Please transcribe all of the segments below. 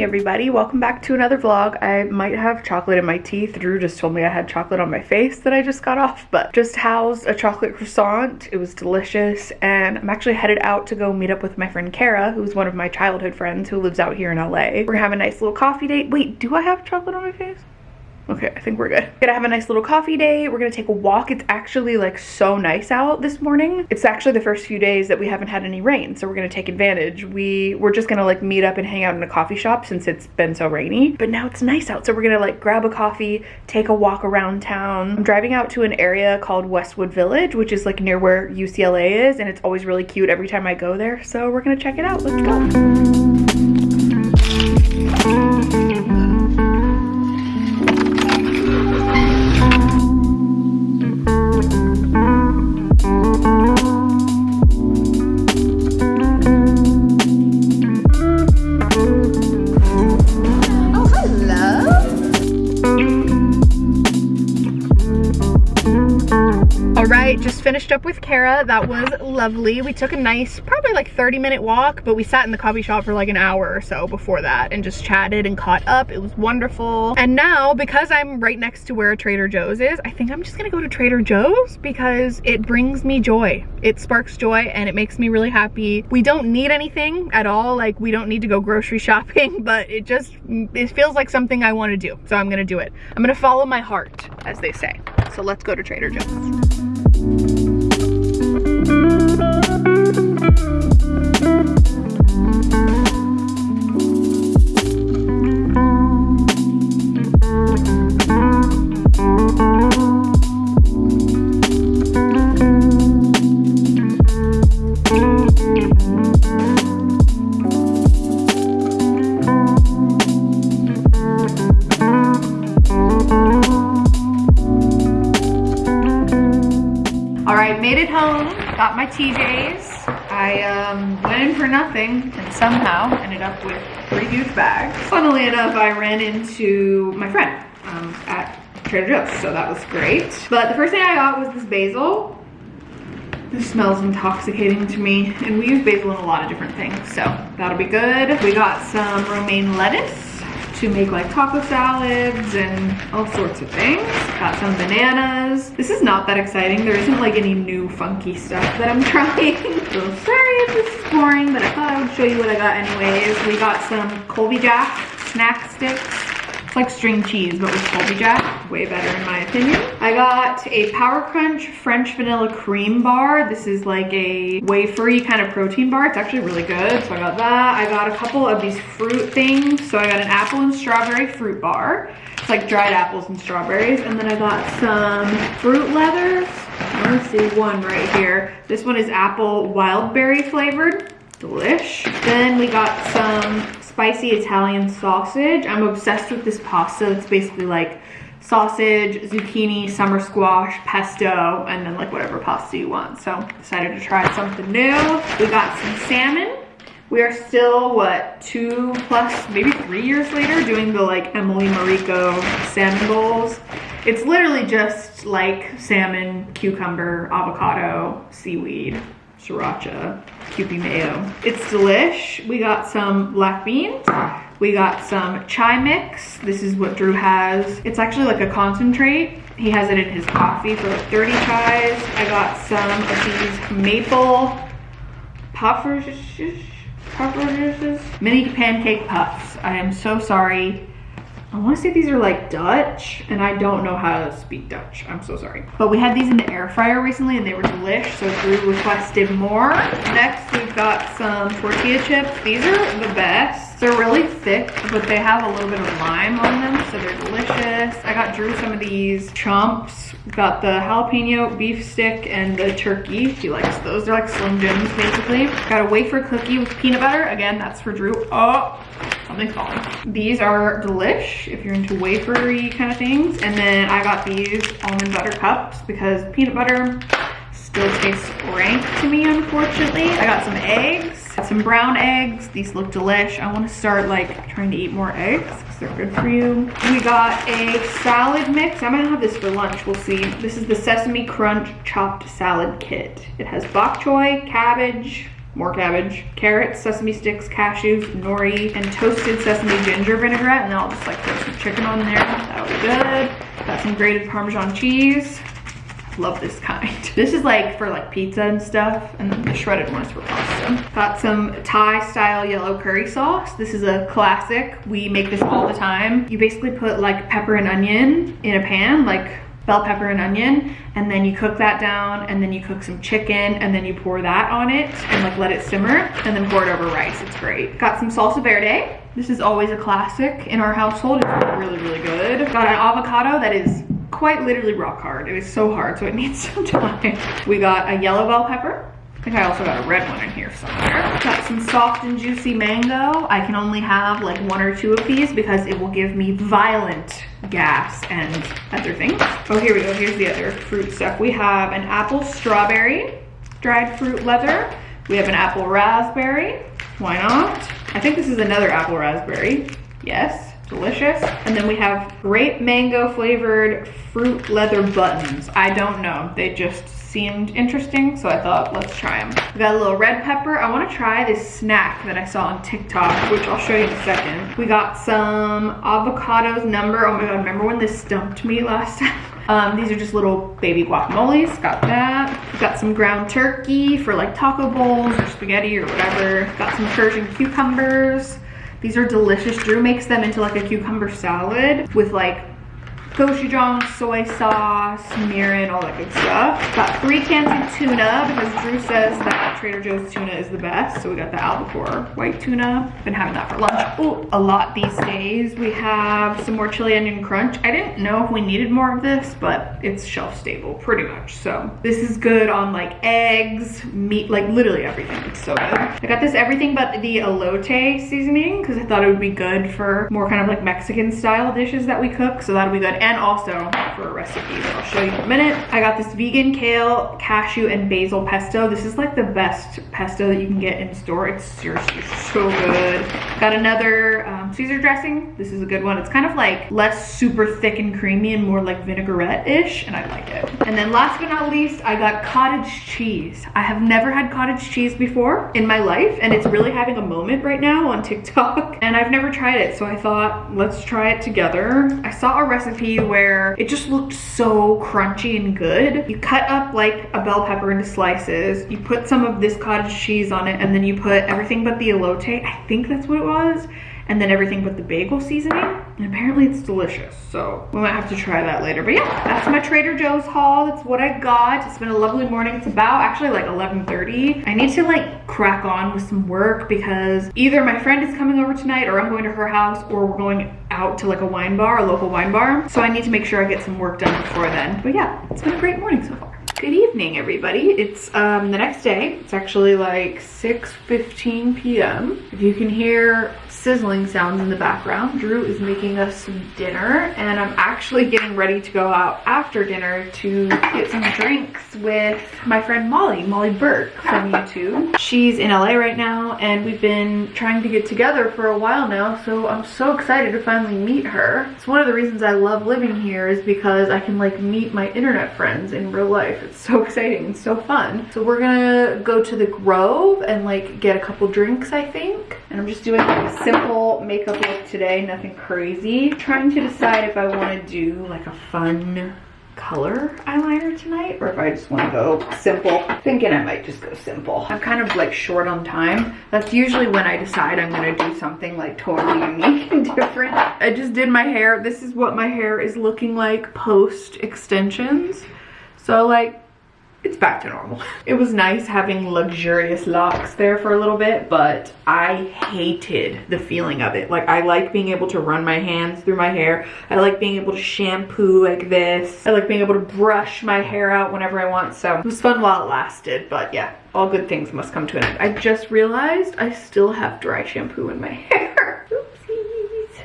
morning everybody. Welcome back to another vlog. I might have chocolate in my teeth. Drew just told me i had chocolate on my face that i just got off but just housed a chocolate croissant. It was delicious and i'm actually headed out to go meet up with my friend kara who's one of my childhood friends who lives out here in la we're gonna have a nice little coffee date. Wait do i have chocolate on my face Okay, I think we're good. Gonna have a nice little coffee day. We're gonna take a walk. It's actually like so nice out this morning. It's actually the first few days that we haven't had any rain, so we're gonna take advantage. We, we're just gonna like meet up and hang out in a coffee shop since it's been so rainy, but now it's nice out. So we're gonna like grab a coffee, take a walk around town. I'm driving out to an area called Westwood Village, which is like near where UCLA is, and it's always really cute every time I go there. So we're gonna check it out. Let's go. Finished up with Kara. That was lovely. We took a nice, probably like 30 minute walk, but we sat in the coffee shop for like an hour or so before that and just chatted and caught up. It was wonderful. And now, because I'm right next to where Trader Joe's is, I think I'm just gonna go to Trader Joe's because it brings me joy. It sparks joy and it makes me really happy. We don't need anything at all. Like we don't need to go grocery shopping, but it just, it feels like something I wanna do. So I'm gonna do it. I'm gonna follow my heart, as they say. So let's go to Trader Joe's. Got my up with three huge bags. Funnily enough, I ran into my friend um, at Trader Joe's, so that was great. But the first thing I got was this basil. This smells intoxicating to me, and we use basil in a lot of different things, so that'll be good. We got some romaine lettuce to make like taco salads and all sorts of things. Got some bananas. This is not that exciting. There isn't like any new funky stuff that I'm trying. so sorry if this is boring, but I thought I would show you what I got anyways. We got some Colby Jack snack sticks it's like string cheese, but with Colby Jack. Way better in my opinion. I got a Power Crunch French Vanilla Cream Bar. This is like a wafery kind of protein bar. It's actually really good, so I got that. I got a couple of these fruit things. So I got an apple and strawberry fruit bar. It's like dried apples and strawberries. And then I got some fruit leathers. Let's see, one right here. This one is apple wild berry flavored. Delish. Then we got some spicy Italian sausage. I'm obsessed with this pasta. It's basically like sausage, zucchini, summer squash, pesto, and then like whatever pasta you want. So decided to try something new. We got some salmon. We are still, what, two plus, maybe three years later doing the like Emily Mariko salmon bowls. It's literally just like salmon, cucumber, avocado, seaweed, sriracha, Kewpie mayo. It's delish. We got some black beans. We got some chai mix. This is what Drew has. It's actually like a concentrate. He has it in his coffee for like dirty chais. I got some of these maple puffers, puffers, mini pancake puffs. I am so sorry I want to say these are like Dutch and I don't know how to speak Dutch. I'm so sorry. But we had these in the air fryer recently and they were delish. So Drew requested more. Next we've got some tortilla chips. These are the best. They're really thick, but they have a little bit of lime on them. So they're delicious. I got Drew some of these chomps. Got the jalapeno beef stick and the turkey. He likes those. They're like Slim Jims basically. Got a wafer cookie with peanut butter. Again, that's for Drew. Oh, These are delish if you're into wafery kind of things. And then I got these almond butter cups because peanut butter still tastes rank to me, unfortunately. I got some eggs, some brown eggs. These look delish. I want to start like trying to eat more eggs because they're good for you. We got a salad mix. I might have this for lunch. We'll see. This is the Sesame Crunch Chopped Salad Kit. It has bok choy, cabbage, more cabbage, carrots, sesame sticks, cashews, nori, and toasted sesame ginger vinaigrette. And then I'll just like throw some chicken on there. That'll be good. Got some grated Parmesan cheese. Love this kind. This is like for like pizza and stuff. And then the shredded ones for pasta. Got some Thai style yellow curry sauce. This is a classic. We make this all the time. You basically put like pepper and onion in a pan, like bell pepper and onion and then you cook that down and then you cook some chicken and then you pour that on it and like let it simmer and then pour it over rice. It's great. Got some salsa verde. This is always a classic in our household. It's really really good. Got an avocado that is quite literally rock hard it is so hard so it needs some time. We got a yellow bell pepper I think I also got a red one in here somewhere. Got some soft and juicy mango. I can only have like one or two of these because it will give me violent gas and other things. Oh, here we go. Here's the other fruit stuff. We have an apple strawberry, dried fruit leather. We have an apple raspberry. Why not? I think this is another apple raspberry. Yes, delicious. And then we have grape mango flavored fruit leather buttons. I don't know. They just seemed interesting, so I thought, let's try them. We got a little red pepper. I wanna try this snack that I saw on TikTok, which I'll show you in a second. We got some avocados number. Oh my God, remember when this stumped me last time? Um, these are just little baby guacamoles, got that. Got some ground turkey for like taco bowls or spaghetti or whatever. Got some Persian cucumbers. These are delicious. Drew makes them into like a cucumber salad with like gochujang, soy sauce, mirin, all that good stuff. Got three cans of tuna because Drew says that Trader Joe's tuna is the best. So we got the albacore white tuna. Been having that for lunch. Oh, a lot these days. We have some more chili onion crunch. I didn't know if we needed more of this, but it's shelf stable pretty much. So this is good on like eggs, meat, like literally everything. It's so good. I got this everything but the elote seasoning because I thought it would be good for more kind of like Mexican style dishes that we cook. So that'll be good. And also for a recipe that I'll show you in a minute. I got this vegan kale, cashew, and basil pesto. This is like the best pesto that you can get in store. It's seriously so good. Got another um, Caesar dressing. This is a good one. It's kind of like less super thick and creamy and more like vinaigrette-ish, and I like it. And then last but not least, I got cottage cheese. I have never had cottage cheese before in my life, and it's really having a moment right now on TikTok, and I've never tried it, so I thought, let's try it together. I saw a recipe where it just looked so crunchy and good. You cut up like a bell pepper into slices, you put some of this cottage cheese on it, and then you put everything but the elote, I think that's what it was, and then everything but the bagel seasoning. And apparently it's delicious. So we might have to try that later. But yeah, that's my Trader Joe's haul. That's what I got. It's been a lovely morning. It's about actually like 11.30. I need to like crack on with some work because either my friend is coming over tonight or I'm going to her house or we're going out to like a wine bar, a local wine bar. So I need to make sure I get some work done before then. But yeah, it's been a great morning so far. Good evening, everybody. It's um, the next day. It's actually like 6.15 p.m. If you can hear sizzling sounds in the background. Drew is making us some dinner and I'm actually getting ready to go out after dinner to get some drinks with my friend Molly, Molly Burke from YouTube. She's in LA right now and we've been trying to get together for a while now so I'm so excited to finally meet her. It's one of the reasons I love living here is because I can like meet my internet friends in real life. It's so exciting and so fun. So we're gonna go to the Grove and like get a couple drinks I think. And I'm just doing like simple makeup look today, nothing crazy. Trying to decide if I want to do like a fun color eyeliner tonight or if I just want to go simple. Thinking I might just go simple. I'm kind of like short on time. That's usually when I decide I'm going to do something like totally unique and different. I just did my hair. This is what my hair is looking like post extensions. So like it's back to normal. It was nice having luxurious locks there for a little bit, but I hated the feeling of it. Like I like being able to run my hands through my hair. I like being able to shampoo like this. I like being able to brush my hair out whenever I want. So it was fun while it lasted, but yeah, all good things must come to an end. I just realized I still have dry shampoo in my hair.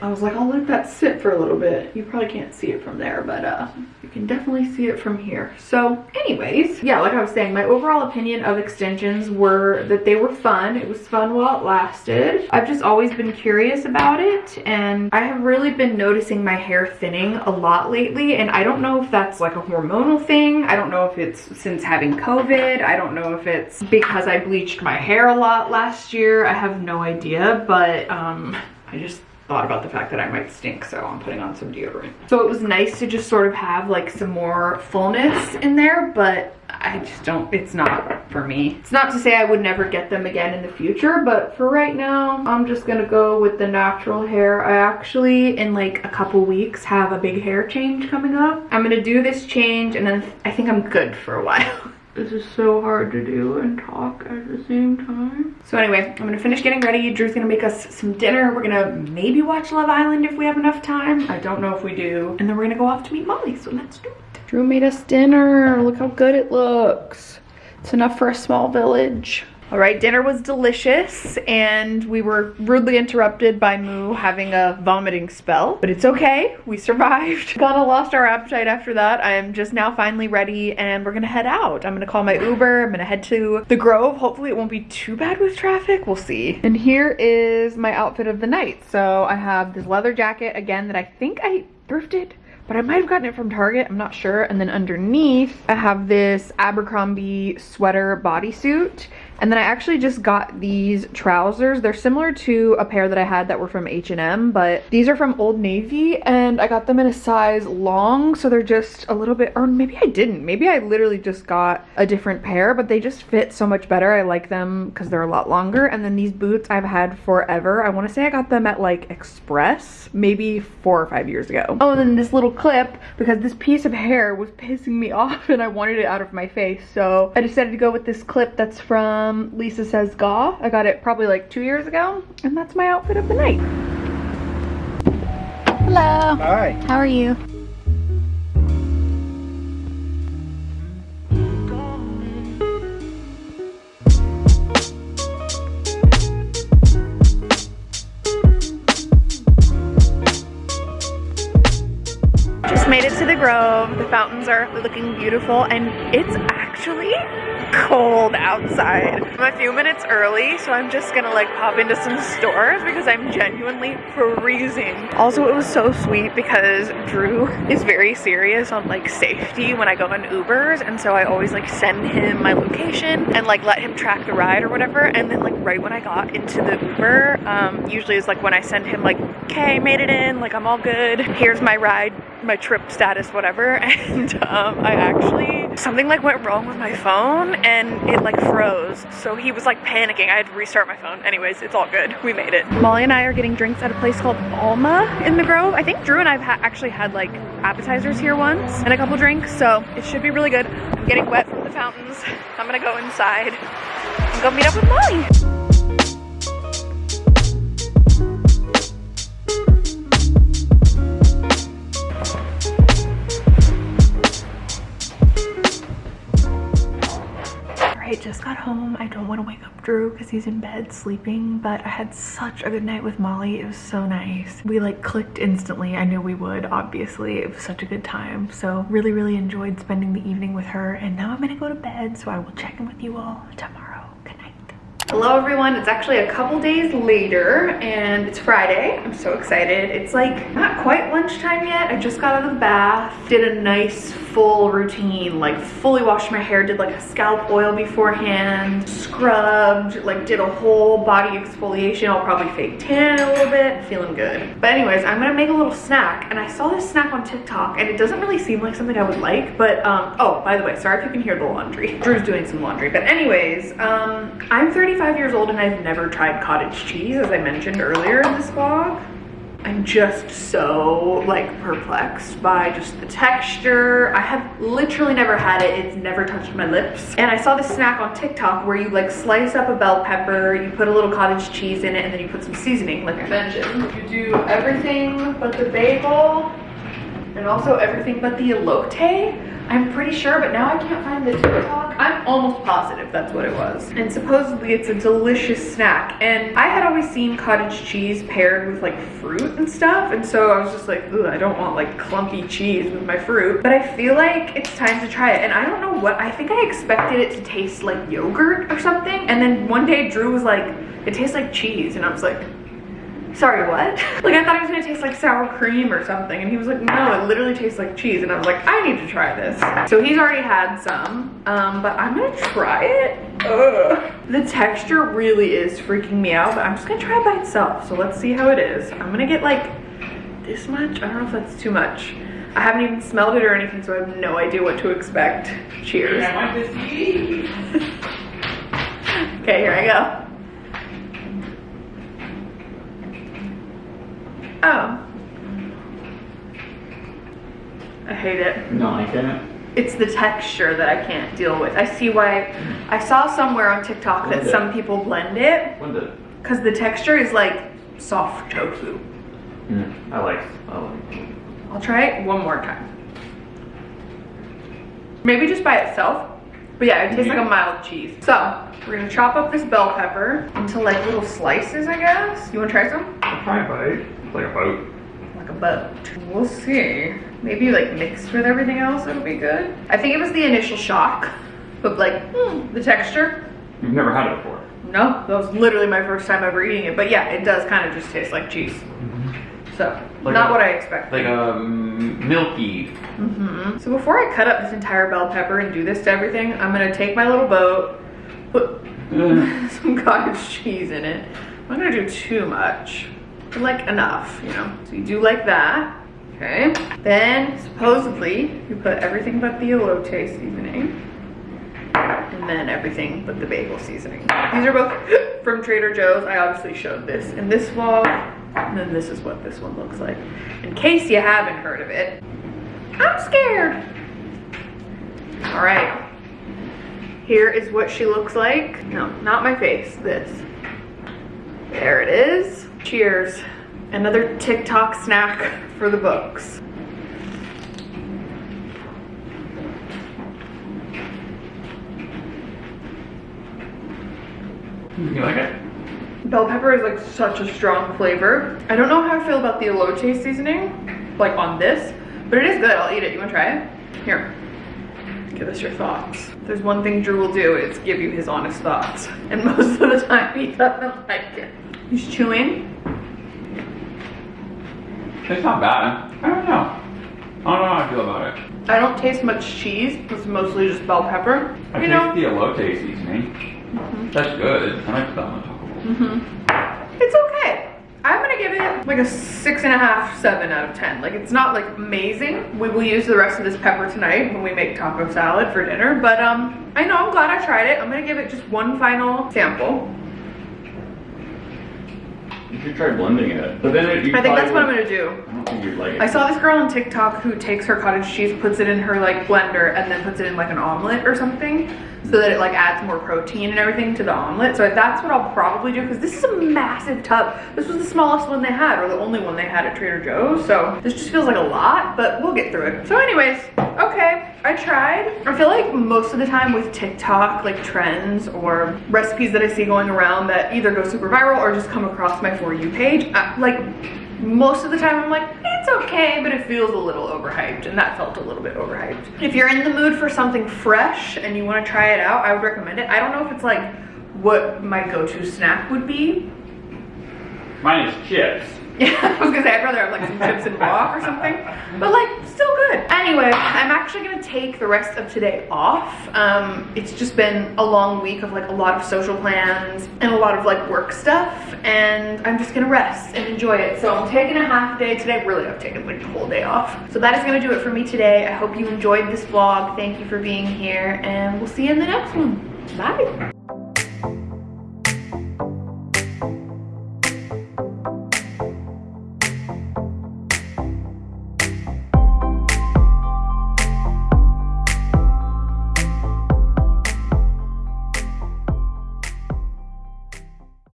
I was like, I'll let that sit for a little bit. You probably can't see it from there, but uh, you can definitely see it from here. So anyways, yeah, like I was saying, my overall opinion of extensions were that they were fun. It was fun while it lasted. I've just always been curious about it and I have really been noticing my hair thinning a lot lately and I don't know if that's like a hormonal thing. I don't know if it's since having COVID. I don't know if it's because I bleached my hair a lot last year. I have no idea, but um, I just thought about the fact that I might stink, so I'm putting on some deodorant. So it was nice to just sort of have like some more fullness in there, but I just don't, it's not for me. It's not to say I would never get them again in the future, but for right now, I'm just gonna go with the natural hair. I actually, in like a couple weeks, have a big hair change coming up. I'm gonna do this change and then I think I'm good for a while. This is so hard to do and talk at the same time. So anyway, I'm gonna finish getting ready. Drew's gonna make us some dinner. We're gonna maybe watch Love Island if we have enough time. I don't know if we do. And then we're gonna go off to meet Molly, so let's do it. Drew made us dinner. Look how good it looks. It's enough for a small village. All right, dinner was delicious and we were rudely interrupted by Moo having a vomiting spell, but it's okay, we survived. Kinda lost our appetite after that. I am just now finally ready and we're gonna head out. I'm gonna call my Uber, I'm gonna head to the Grove. Hopefully it won't be too bad with traffic, we'll see. And here is my outfit of the night. So I have this leather jacket again that I think I thrifted but I might have gotten it from Target, I'm not sure. And then underneath, I have this Abercrombie sweater bodysuit. And then I actually just got these trousers. They're similar to a pair that I had that were from H&M, but these are from Old Navy and I got them in a size long, so they're just a little bit, or maybe I didn't. Maybe I literally just got a different pair, but they just fit so much better. I like them because they're a lot longer. And then these boots I've had forever. I want to say I got them at like Express, maybe four or five years ago. Oh, and then this little clip, because this piece of hair was pissing me off and I wanted it out of my face. So I decided to go with this clip that's from um, Lisa Says Gah. I got it probably like two years ago. And that's my outfit of the night. Hello. Hi. How are you? Just made it to the Grove. The fountains are looking beautiful and it's actually cold outside. I'm a few minutes early, so I'm just gonna like pop into some stores because I'm genuinely freezing. Also, it was so sweet because Drew is very serious on like safety when I go on Ubers, and so I always like send him my location and like let him track the ride or whatever. And then like right when I got into the Uber, um, usually is like when I send him like, okay, made it in, like I'm all good. Here's my ride, my trip status, whatever. And um, I actually, something like went wrong with my phone and it like froze. So he was like panicking. I had to restart my phone. Anyways, it's all good. We made it. Molly and I are getting drinks at a place called Alma in the Grove. I think Drew and I have ha actually had like appetizers here once and a couple drinks. So it should be really good. I'm getting wet from the fountains. I'm gonna go inside and go meet up with Molly. Just got home. I don't want to wake up Drew because he's in bed sleeping, but I had such a good night with Molly. It was so nice. We like clicked instantly. I knew we would, obviously. It was such a good time. So really, really enjoyed spending the evening with her. And now I'm gonna go to bed, so I will check in with you all tomorrow. Good night. Hello everyone, it's actually a couple days later and it's Friday. I'm so excited. It's like not quite lunchtime yet. I just got out of the bath, did a nice full routine, like fully washed my hair, did like a scalp oil beforehand, scrubbed, like did a whole body exfoliation. I'll probably fake tan a little bit, feeling good. But anyways, I'm gonna make a little snack and I saw this snack on TikTok and it doesn't really seem like something I would like, but um, oh, by the way, sorry if you can hear the laundry. Drew's doing some laundry, but anyways, um, I'm 35 years old and I've never tried cottage cheese, as I mentioned earlier in this vlog. I'm just so like perplexed by just the texture. I have literally never had it. It's never touched my lips. And I saw this snack on TikTok where you like slice up a bell pepper, you put a little cottage cheese in it, and then you put some seasoning, like I mentioned. You do everything but the bagel and also everything but the elote I'm pretty sure, but now I can't find the TikTok. I'm almost positive that's what it was. And supposedly it's a delicious snack. And I had always seen cottage cheese paired with like fruit and stuff. And so I was just like, ooh, I don't want like clumpy cheese with my fruit. But I feel like it's time to try it. And I don't know what, I think I expected it to taste like yogurt or something. And then one day Drew was like, it tastes like cheese. And I was like, sorry, what? like I thought it was gonna taste like sour cream or something. And he was like, no, it literally tastes like cheese. And I was like, I need to try this. So he's already had some, um, but I'm gonna try it. Ugh. The texture really is freaking me out, but I'm just gonna try it by itself. So let's see how it is. I'm gonna get like this much. I don't know if that's too much. I haven't even smelled it or anything, so I have no idea what to expect. Cheers. okay, here I go. Oh. I hate it. No, I can't. It's the texture that I can't deal with. I see why, I saw somewhere on TikTok that it. some people blend it When the because the texture is like soft tofu. mm, I like I like I'll try it one more time. Maybe just by itself. But yeah, it tastes like a mild cheese. So, we're gonna chop up this bell pepper into like little slices, I guess. You wanna try some? I'll try a bite. Like a boat. Like a boat. We'll see. Maybe like mixed with everything else, it'll be good. I think it was the initial shock, but like hmm, the texture. You've never had it before. No, that was literally my first time ever eating it. But yeah, it does kind of just taste like cheese. So, Like not a- what I expected. Like a milky. mm, hmm So before I cut up this entire bell pepper and do this to everything, I'm gonna take my little boat, put some cottage cheese in it. I'm not gonna do too much, like enough, you know. So you do like that, okay? Then supposedly you put everything but the elote seasoning, and then everything but the bagel seasoning. These are both from Trader Joe's. I obviously showed this in this vlog, and then this is what this one looks like. In case you haven't heard of it, I'm scared. All right. Here is what she looks like. No, not my face, this. There it is. Cheers. Another TikTok snack for the books. You like it? Bell pepper is like such a strong flavor. I don't know how I feel about the elote seasoning, like on this, but it is good. I'll eat it. You wanna try it? Here. Give us your thoughts. There's one thing Drew will do, it's give you his honest thoughts. And most of the time he doesn't like it. He's chewing. It's not bad. I don't know. I don't know how I feel about it. I don't taste much cheese. It's mostly just bell pepper. I you taste know, the elote seasoning. That's good. I like that on top of it. hmm it's okay. I'm gonna give it like a six and a half, seven out of 10. Like it's not like amazing. We will use the rest of this pepper tonight when we make taco salad for dinner. But um, I know, I'm glad I tried it. I'm gonna give it just one final sample. You should try blending it. But then it, you I think that's what I'm gonna do. Like. I saw this girl on TikTok who takes her cottage cheese, puts it in her like blender, and then puts it in like an omelet or something, so that it like adds more protein and everything to the omelet. So that's what I'll probably do because this is a massive tub. This was the smallest one they had, or the only one they had at Trader Joe's. So this just feels like a lot, but we'll get through it. So anyways, okay, I tried. I feel like most of the time with TikTok, like trends or recipes that I see going around that either go super viral or just come across my For You page, I, like most of the time I'm like, it's okay, but it feels a little overhyped, and that felt a little bit overhyped. If you're in the mood for something fresh and you want to try it out, I would recommend it. I don't know if it's like what my go-to snack would be. Mine is chips. Yeah, I was gonna say I'd rather have like some chips and guac or something, but like still good. Anyway, I'm actually gonna take the rest of today off. Um, it's just been a long week of like a lot of social plans and a lot of like work stuff, and I'm just gonna rest and enjoy it. So I'm taking a half day today. Really, I've taken like the whole day off. So that is gonna do it for me today. I hope you enjoyed this vlog. Thank you for being here, and we'll see you in the next one. Bye.